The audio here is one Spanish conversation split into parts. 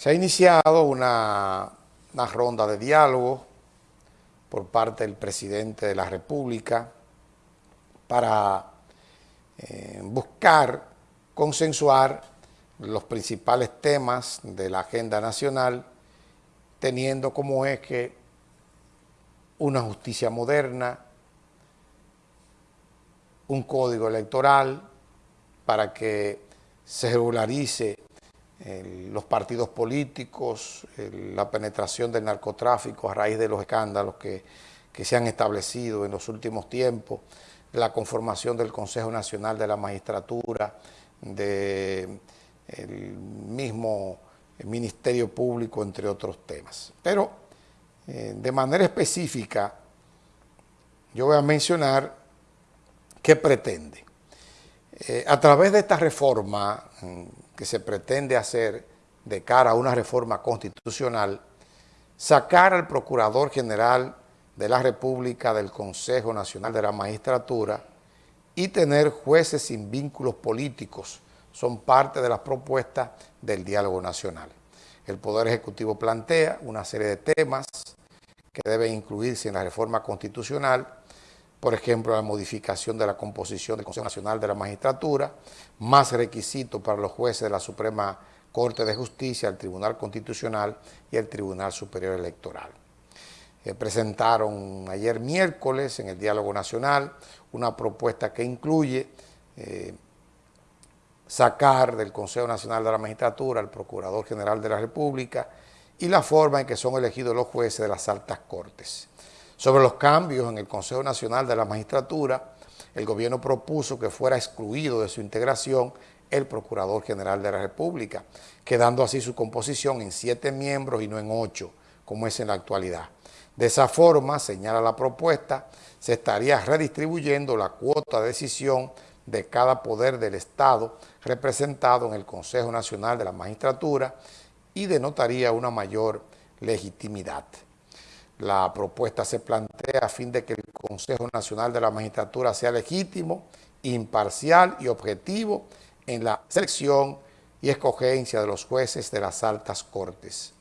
Se ha iniciado una, ronda de diálogo por parte del presidente de la República para eh, buscar consensuar los principales temas de la agenda nacional, teniendo como eje una justicia moderna, un código electoral para que se regularice los partidos políticos, la penetración del narcotráfico a raíz de los escándalos que, se han establecido en los últimos tiempos, la conformación del Consejo Nacional de la Magistratura, del mismo Ministerio Público, entre otros temas. Pero eh, de manera específica, yo voy a mencionar qué pretende. Eh, a través de esta reforma mm, que se pretende hacer de cara a una reforma constitucional, sacar al Procurador General de la República del Consejo Nacional de la Magistratura y tener jueces sin vínculos políticos son parte de las propuestas del diálogo nacional. El Poder Ejecutivo plantea una serie de temas que deben incluirse en la reforma constitucional, por ejemplo, la modificación de la composición del Consejo Nacional de la Magistratura, más requisitos para los jueces de la Suprema Corte de Justicia, el Tribunal Constitucional y el Tribunal Superior Electoral. Eh, presentaron ayer miércoles en el Diálogo Nacional una propuesta que incluye eh, sacar del Consejo Nacional de la Magistratura al Procurador General de la República y la forma en que son elegidos los jueces de las altas cortes. Sobre los cambios en el Consejo Nacional de la Magistratura, el gobierno propuso que fuera excluido de su integración el Procurador General de la República, quedando así su composición en siete miembros y no en ocho, como es en la actualidad. De esa forma, señala la propuesta, se estaría redistribuyendo la cuota de decisión de cada poder del Estado representado en el Consejo Nacional de la Magistratura y denotaría una mayor legitimidad. La propuesta se plantea a fin de que el Consejo Nacional de la Magistratura sea legítimo, imparcial y objetivo en la selección y escogencia de los jueces de las altas cortes.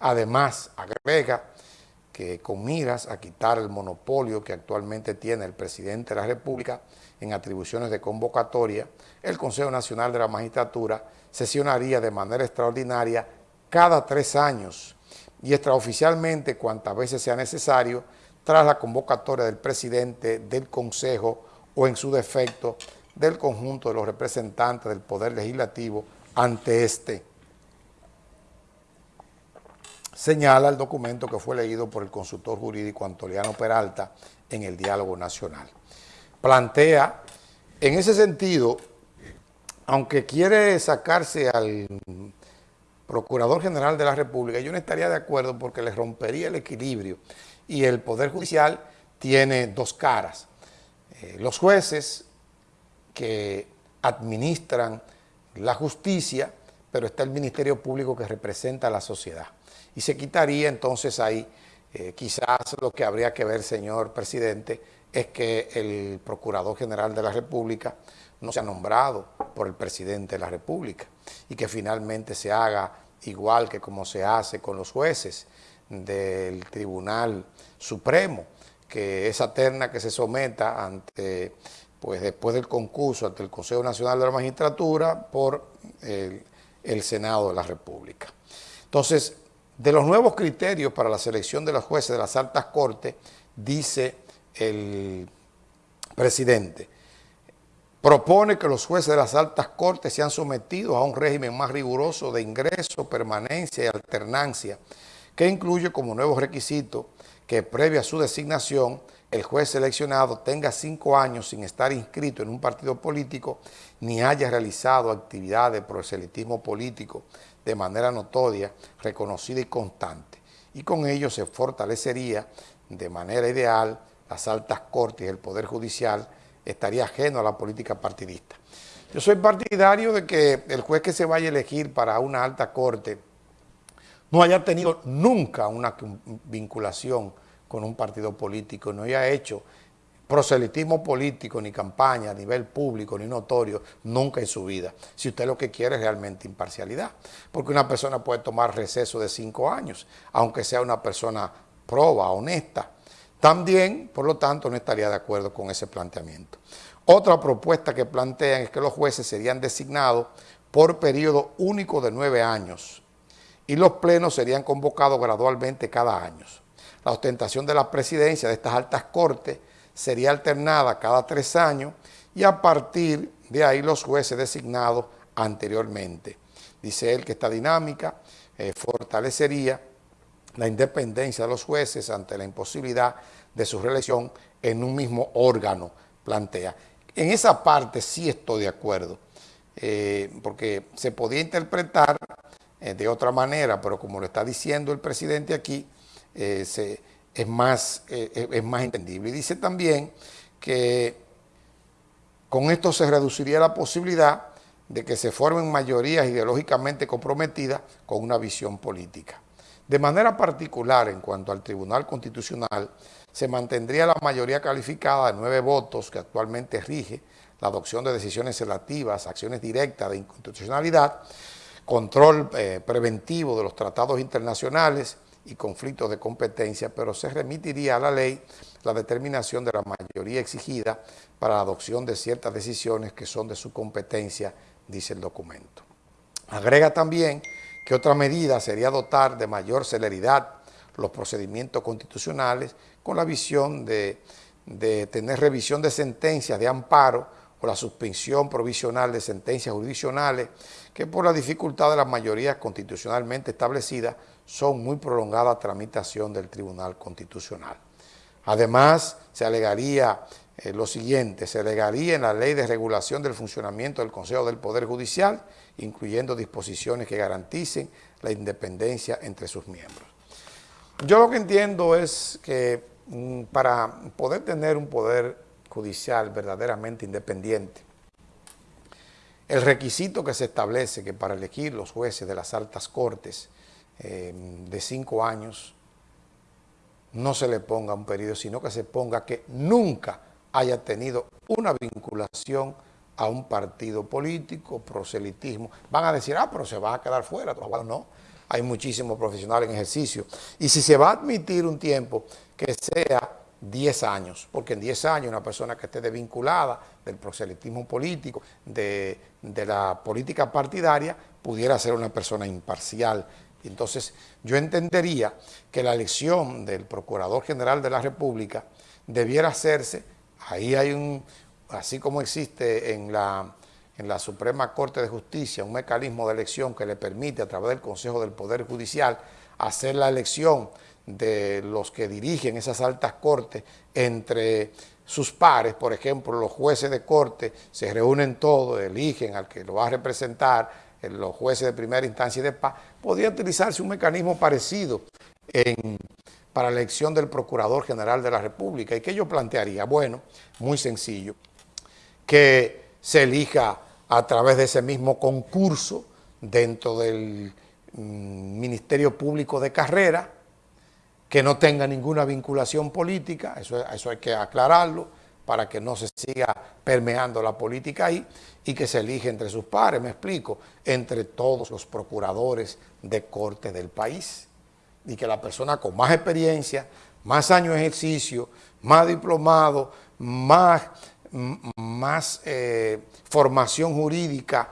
Además, agrega que con miras a quitar el monopolio que actualmente tiene el presidente de la República en atribuciones de convocatoria, el Consejo Nacional de la Magistratura sesionaría de manera extraordinaria cada tres años y extraoficialmente cuantas veces sea necesario tras la convocatoria del presidente del Consejo o en su defecto del conjunto de los representantes del Poder Legislativo ante este. Señala el documento que fue leído por el consultor jurídico Antoliano Peralta en el Diálogo Nacional. Plantea, en ese sentido, aunque quiere sacarse al Procurador General de la República, yo no estaría de acuerdo porque le rompería el equilibrio y el Poder Judicial tiene dos caras. Eh, los jueces que administran la justicia, pero está el Ministerio Público que representa a la sociedad. Y se quitaría entonces ahí, eh, quizás lo que habría que ver, señor presidente, es que el Procurador General de la República no sea nombrado por el presidente de la República y que finalmente se haga igual que como se hace con los jueces del Tribunal Supremo, que esa terna que se someta ante, pues después del concurso ante el Consejo Nacional de la Magistratura por el, el Senado de la República. Entonces, de los nuevos criterios para la selección de los jueces de las altas cortes, dice el presidente, propone que los jueces de las altas cortes sean sometidos a un régimen más riguroso de ingreso, permanencia y alternancia, que incluye como nuevo requisito que previa a su designación, el juez seleccionado tenga cinco años sin estar inscrito en un partido político ni haya realizado actividades de proselitismo político de manera notoria, reconocida y constante. Y con ello se fortalecería de manera ideal las altas cortes y el Poder Judicial estaría ajeno a la política partidista. Yo soy partidario de que el juez que se vaya a elegir para una alta corte no haya tenido nunca una vinculación con un partido político, no haya hecho proselitismo político, ni campaña a nivel público, ni notorio, nunca en su vida. Si usted lo que quiere es realmente imparcialidad. Porque una persona puede tomar receso de cinco años, aunque sea una persona proba, honesta. También, por lo tanto, no estaría de acuerdo con ese planteamiento. Otra propuesta que plantean es que los jueces serían designados por periodo único de nueve años y los plenos serían convocados gradualmente cada año. La ostentación de la presidencia de estas altas cortes sería alternada cada tres años y a partir de ahí los jueces designados anteriormente. Dice él que esta dinámica eh, fortalecería la independencia de los jueces ante la imposibilidad de su reelección en un mismo órgano, plantea. En esa parte sí estoy de acuerdo, eh, porque se podía interpretar eh, de otra manera, pero como lo está diciendo el presidente aquí, se es más, eh, es más entendible. Y dice también que con esto se reduciría la posibilidad de que se formen mayorías ideológicamente comprometidas con una visión política. De manera particular, en cuanto al Tribunal Constitucional, se mantendría la mayoría calificada de nueve votos que actualmente rige la adopción de decisiones relativas, acciones directas de inconstitucionalidad, control eh, preventivo de los tratados internacionales, y conflictos de competencia, pero se remitiría a la ley la determinación de la mayoría exigida para la adopción de ciertas decisiones que son de su competencia, dice el documento. Agrega también que otra medida sería dotar de mayor celeridad los procedimientos constitucionales con la visión de, de tener revisión de sentencias de amparo o la suspensión provisional de sentencias jurisdiccionales que por la dificultad de las mayorías constitucionalmente establecidas son muy prolongada tramitación del Tribunal Constitucional. Además, se alegaría eh, lo siguiente, se alegaría en la Ley de Regulación del Funcionamiento del Consejo del Poder Judicial, incluyendo disposiciones que garanticen la independencia entre sus miembros. Yo lo que entiendo es que mm, para poder tener un poder judicial verdaderamente independiente, el requisito que se establece que para elegir los jueces de las altas cortes Em, de cinco años no se le ponga un periodo, sino que se ponga que nunca haya tenido una vinculación a un partido político, proselitismo. Van a decir, ah, pero se va a quedar fuera. No, hay muchísimos profesionales en ejercicio. Y si se va a admitir un tiempo que sea 10 años, porque en 10 años una persona que esté desvinculada del proselitismo político, de, de la política partidaria, pudiera ser una persona imparcial, entonces, yo entendería que la elección del Procurador General de la República debiera hacerse, ahí hay un, así como existe en la, en la Suprema Corte de Justicia, un mecanismo de elección que le permite a través del Consejo del Poder Judicial hacer la elección de los que dirigen esas altas cortes entre sus pares, por ejemplo, los jueces de corte se reúnen todos, eligen al que lo va a representar, los jueces de primera instancia y de paz, podría utilizarse un mecanismo parecido para la elección del Procurador General de la República. ¿Y qué yo plantearía? Bueno, muy sencillo, que se elija a través de ese mismo concurso dentro del mm, Ministerio Público de Carrera, que no tenga ninguna vinculación política, eso, eso hay que aclararlo, para que no se siga permeando la política ahí y que se elige entre sus pares, me explico, entre todos los procuradores de corte del país. Y que la persona con más experiencia, más años de ejercicio, más diplomado, más, más eh, formación jurídica,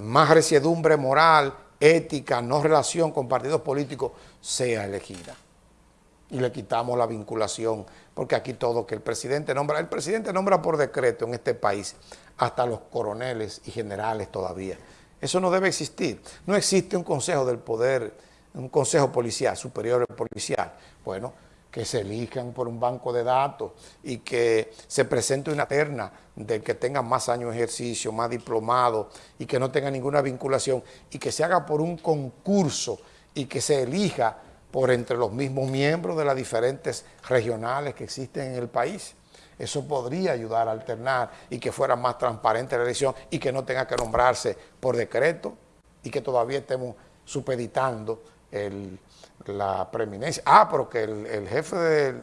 más resiedumbre moral, ética, no relación con partidos políticos, sea elegida y le quitamos la vinculación, porque aquí todo que el presidente nombra, el presidente nombra por decreto en este país hasta los coroneles y generales todavía. Eso no debe existir. No existe un consejo del poder, un consejo policial, superior policial. Bueno, que se elijan por un banco de datos y que se presente una terna del que tenga más años de ejercicio, más diplomado y que no tenga ninguna vinculación y que se haga por un concurso y que se elija por entre los mismos miembros de las diferentes regionales que existen en el país. Eso podría ayudar a alternar y que fuera más transparente la elección y que no tenga que nombrarse por decreto y que todavía estemos supeditando la preeminencia. Ah, pero que el, jefe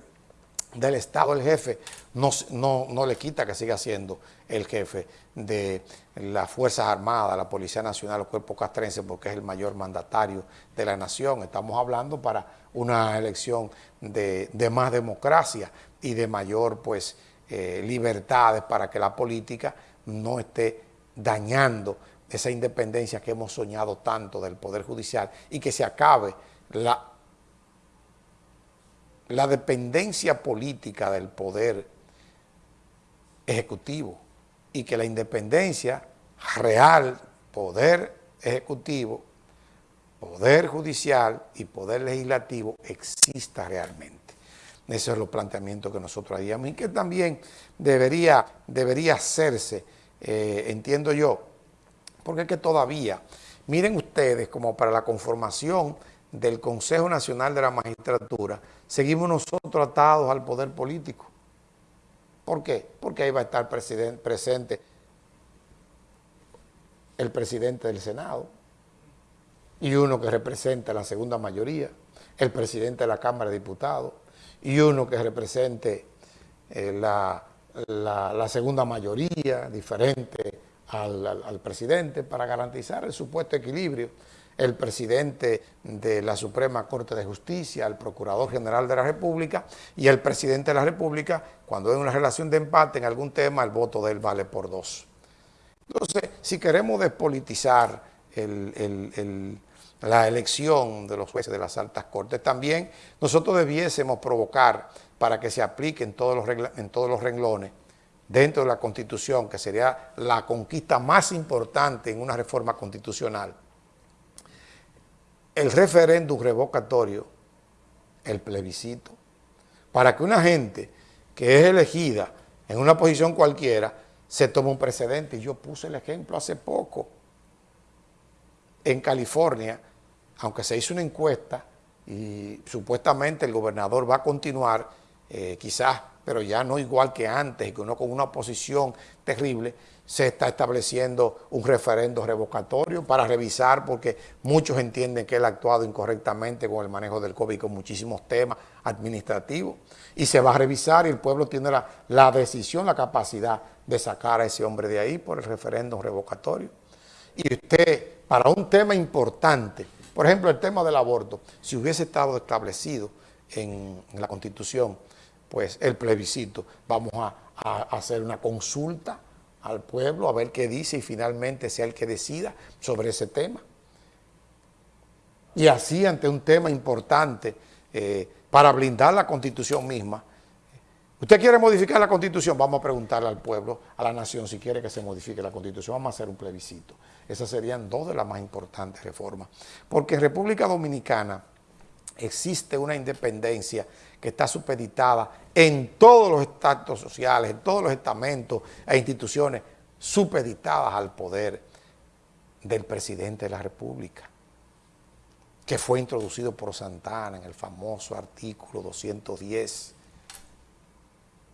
del Estado el jefe, no, no, no, le quita que siga siendo el jefe de las Fuerzas Armadas, la Policía Nacional, los cuerpos castrenses, porque es el mayor mandatario de la nación. Estamos hablando para una elección de, más democracia y de mayor pues eh, libertades para que la política no esté dañando esa independencia que hemos soñado tanto del Poder Judicial y que se acabe la la dependencia política del poder ejecutivo y que la independencia real, poder ejecutivo, poder judicial y poder legislativo exista realmente. Esos son los planteamientos que nosotros haríamos y que también debería, debería hacerse, eh, entiendo yo, porque es que todavía, miren ustedes, como para la conformación del Consejo Nacional de la Magistratura, seguimos nosotros atados al poder político. ¿Por qué? Porque ahí va a estar presente el presidente del Senado y uno que representa la segunda mayoría, el presidente de la Cámara de Diputados y uno que represente eh, la, segunda mayoría, diferente al presidente, para garantizar el supuesto equilibrio el presidente de la Suprema Corte de Justicia, el Procurador General de la República y el presidente de la República, cuando hay una relación de empate en algún tema, el voto de él vale por dos. Entonces, si queremos despolitizar la elección de los jueces de las altas cortes, también nosotros debiésemos provocar para que se apliquen todos los, en todos los renglones dentro de la Constitución, que sería la conquista más importante en una reforma constitucional, el referéndum revocatorio, el plebiscito, para que una gente que es elegida en una posición cualquiera se tome un precedente. Y yo puse el ejemplo hace poco. En California, aunque se hizo una encuesta y supuestamente el gobernador va a continuar, eh, quizás, pero ya no igual que antes, que uno con una oposición terrible, se está estableciendo un referendo revocatorio para revisar, porque muchos entienden que él ha actuado incorrectamente con el manejo del COVID, con muchísimos temas administrativos, y se va a revisar y el pueblo tiene la, la decisión, la capacidad de sacar a ese hombre de ahí por el referéndum revocatorio. Y usted, para un tema importante, por ejemplo, el tema del aborto, si hubiese estado establecido en, la Constitución, pues el plebiscito, vamos a, hacer una consulta al pueblo a ver qué dice y finalmente sea el que decida sobre ese tema. Y así ante un tema importante eh, para blindar la Constitución misma. ¿Usted quiere modificar la Constitución? Vamos a preguntarle al pueblo, a la nación, si quiere que se modifique la Constitución. Vamos a hacer un plebiscito. Esas serían dos de las más importantes reformas. Porque en República Dominicana existe una independencia que está supeditada en todos los estatus sociales, en todos los estamentos e instituciones supeditadas al poder del presidente de la República, que fue introducido por Santana en el famoso artículo 210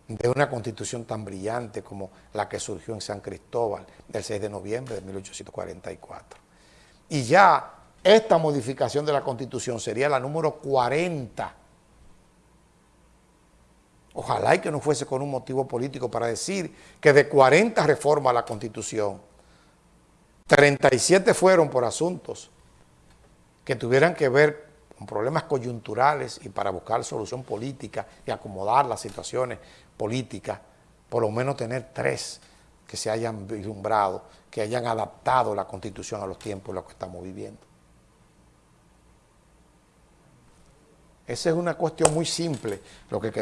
de una constitución tan brillante como la que surgió en San Cristóbal del 6 de noviembre de 1844. Y ya esta modificación de la Constitución sería la número 40. Ojalá y que no fuese con un motivo político para decir que de 40 reformas a la Constitución, 37 fueron por asuntos que tuvieran que ver con problemas coyunturales y para buscar solución política y acomodar las situaciones políticas, por lo menos tener tres que se hayan vislumbrado, que hayan adaptado la Constitución a los tiempos en los que estamos viviendo. Esa es una cuestión muy simple, lo que